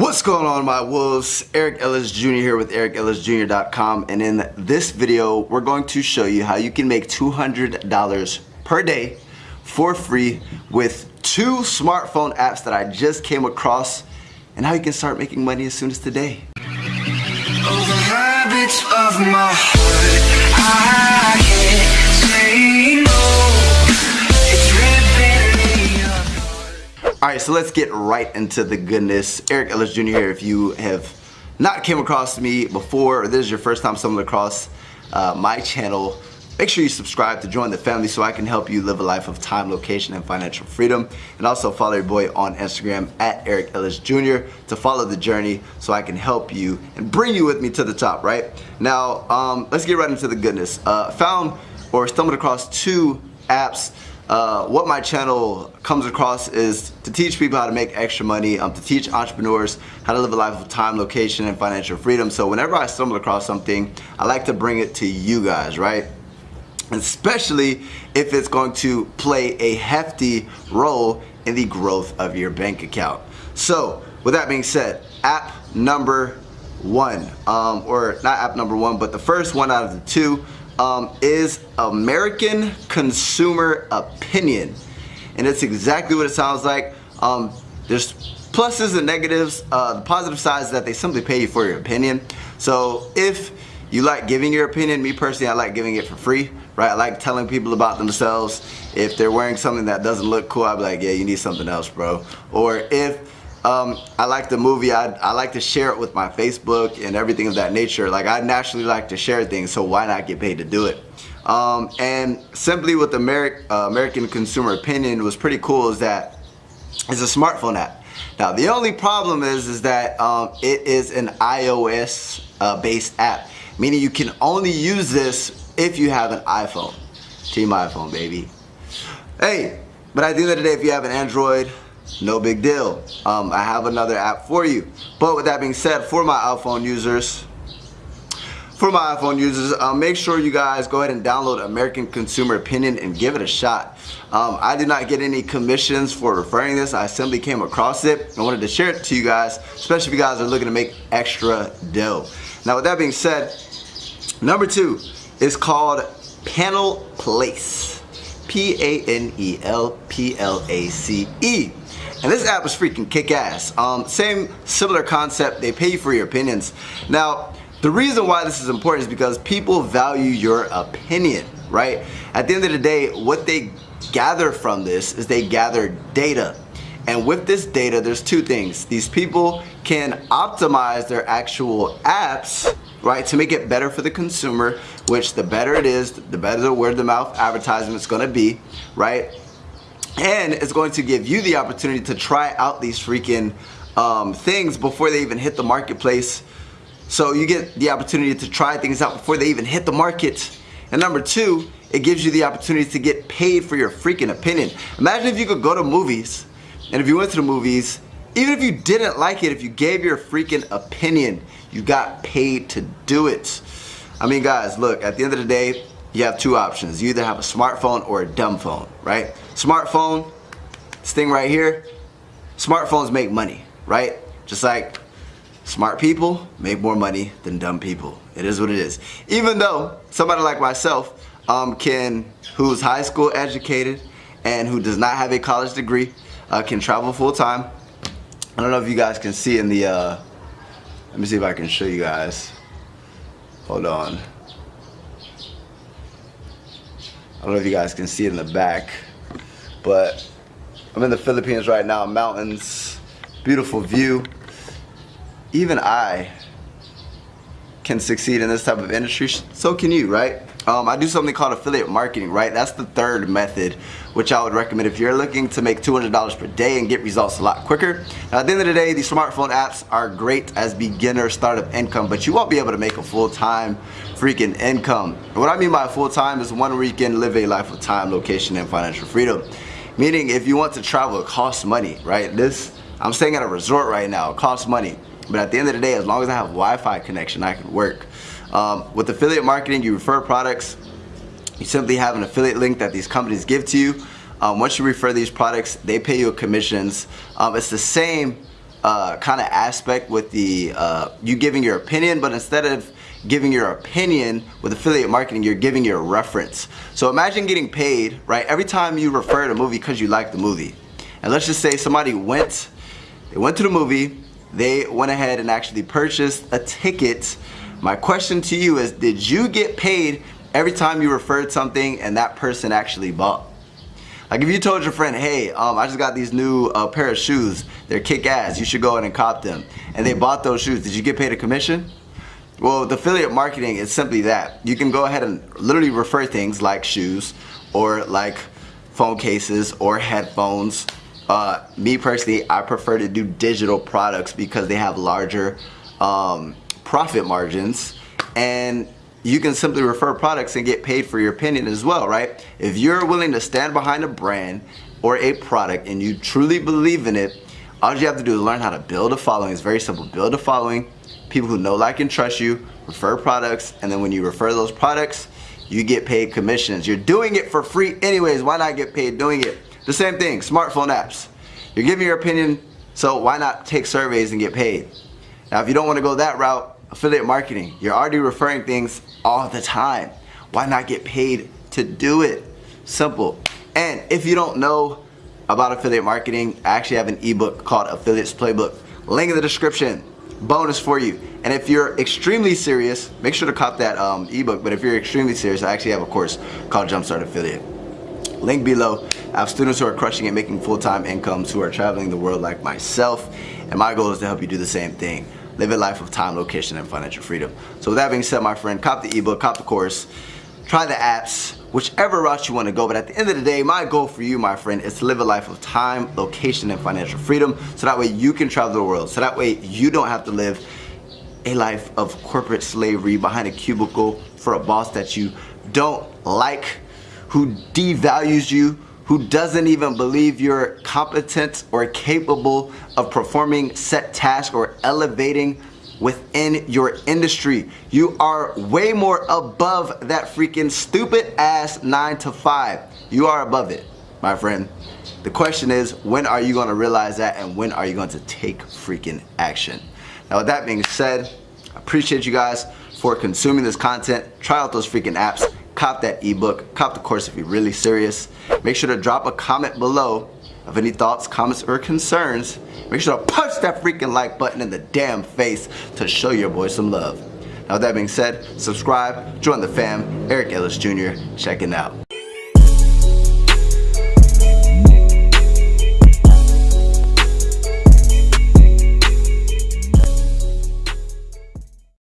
What's going on my wolves? Eric Ellis Jr. here with ericellisjr.com and in this video we're going to show you how you can make $200 per day for free with two smartphone apps that I just came across and how you can start making money as soon as today. Alright, so let's get right into the goodness. Eric Ellis Jr. here. If you have not came across me before, or this is your first time stumbling across uh, my channel, make sure you subscribe to join the family so I can help you live a life of time, location, and financial freedom. And also follow your boy on Instagram at Eric Ellis Jr. to follow the journey so I can help you and bring you with me to the top, right? Now, um, let's get right into the goodness. Uh, found or stumbled across two apps uh, what my channel comes across is to teach people how to make extra money, um, to teach entrepreneurs how to live a life of time, location, and financial freedom. So whenever I stumble across something, I like to bring it to you guys, right? Especially if it's going to play a hefty role in the growth of your bank account. So with that being said, app number one, um, or not app number one, but the first one out of the two um, is American Consumer Opinion. And it's exactly what it sounds like. Um, there's pluses and negatives. Uh, the positive side is that they simply pay you for your opinion. So if you like giving your opinion, me personally, I like giving it for free, right? I like telling people about themselves. If they're wearing something that doesn't look cool, I'd be like, yeah, you need something else, bro. Or if um, I like the movie. I, I like to share it with my Facebook and everything of that nature. Like I naturally like to share things, so why not get paid to do it? Um, and simply with Ameri uh, American Consumer Opinion was pretty cool is that it's a smartphone app. Now the only problem is is that um, it is an iOS uh, based app, meaning you can only use this if you have an iPhone. Team iPhone, baby. Hey, but at the end of the day, if you have an Android, no big deal. Um, I have another app for you. But with that being said, for my iPhone users, for my iPhone users, uh, make sure you guys go ahead and download American Consumer Opinion and give it a shot. Um, I did not get any commissions for referring this. I simply came across it. I wanted to share it to you guys, especially if you guys are looking to make extra dough. Now with that being said, number two is called Panel Place. P-A-N-E-L-P-L-A-C-E. And this app is freaking kick-ass. Um, same similar concept, they pay you for your opinions. Now, the reason why this is important is because people value your opinion, right? At the end of the day, what they gather from this is they gather data. And with this data, there's two things. These people can optimize their actual apps, right, to make it better for the consumer, which the better it is, the better the word of mouth advertisement is gonna be, right? And it's going to give you the opportunity to try out these freaking um, things before they even hit the marketplace. So you get the opportunity to try things out before they even hit the market. And number two it gives you the opportunity to get paid for your freaking opinion. Imagine if you could go to movies and if you went to the movies even if you didn't like it if you gave your freaking opinion you got paid to do it. I mean guys look at the end of the day you have two options. You either have a smartphone or a dumb phone, right? Smartphone, this thing right here, smartphones make money, right? Just like smart people make more money than dumb people. It is what it is. Even though somebody like myself um, can, who's high school educated and who does not have a college degree, uh, can travel full time. I don't know if you guys can see in the, uh, let me see if I can show you guys. Hold on. I don't know if you guys can see it in the back, but I'm in the Philippines right now, mountains, beautiful view. Even I can succeed in this type of industry, so can you, right? Um, I do something called affiliate marketing, right? That's the third method, which I would recommend if you're looking to make $200 per day and get results a lot quicker. Now, at the end of the day, these smartphone apps are great as beginner startup income, but you won't be able to make a full-time freaking income. And what I mean by full-time is one can live a life of time, location, and financial freedom. Meaning, if you want to travel, it costs money, right? This, I'm staying at a resort right now, it costs money. But at the end of the day, as long as I have Wi-Fi connection, I can work. Um, with affiliate marketing, you refer products. You simply have an affiliate link that these companies give to you. Um, once you refer these products, they pay you commissions. Um, it's the same uh, kind of aspect with the uh, you giving your opinion, but instead of giving your opinion with affiliate marketing, you're giving your reference. So imagine getting paid, right, every time you refer to a movie because you like the movie. And let's just say somebody went, they went to the movie, they went ahead and actually purchased a ticket. My question to you is, did you get paid every time you referred something and that person actually bought? Like if you told your friend, hey, um, I just got these new uh, pair of shoes, they're kick ass, you should go ahead and cop them. And they bought those shoes, did you get paid a commission? Well, the affiliate marketing is simply that. You can go ahead and literally refer things like shoes or like phone cases or headphones. Uh, me personally, I prefer to do digital products because they have larger um, profit margins and you can simply refer products and get paid for your opinion as well, right? If you're willing to stand behind a brand or a product and you truly believe in it, all you have to do is learn how to build a following. It's very simple. Build a following, people who know, like, and trust you, refer products, and then when you refer those products, you get paid commissions. You're doing it for free anyways. Why not get paid doing it? The same thing, smartphone apps. You're giving your opinion, so why not take surveys and get paid? Now, if you don't want to go that route, affiliate marketing. You're already referring things all the time. Why not get paid to do it? Simple. And if you don't know about affiliate marketing, I actually have an ebook called Affiliates Playbook. Link in the description. Bonus for you. And if you're extremely serious, make sure to cop that um, ebook. But if you're extremely serious, I actually have a course called Jumpstart Affiliate. Link below. I have students who are crushing it, making full-time incomes, who are traveling the world like myself. And my goal is to help you do the same thing live a life of time, location, and financial freedom. So with that being said, my friend, cop the ebook, cop the course, try the apps, whichever route you want to go. But at the end of the day, my goal for you, my friend, is to live a life of time, location, and financial freedom. So that way you can travel the world. So that way you don't have to live a life of corporate slavery behind a cubicle for a boss that you don't like, who devalues you, who doesn't even believe you're competent or capable of performing set tasks or elevating within your industry. You are way more above that freaking stupid ass 9 to 5. You are above it, my friend. The question is, when are you gonna realize that and when are you going to take freaking action? Now with that being said, I appreciate you guys for consuming this content. Try out those freaking apps cop that ebook, cop the course if you're really serious. Make sure to drop a comment below of any thoughts, comments, or concerns. Make sure to punch that freaking like button in the damn face to show your boy some love. Now with that being said, subscribe, join the fam, Eric Ellis Jr., checking out.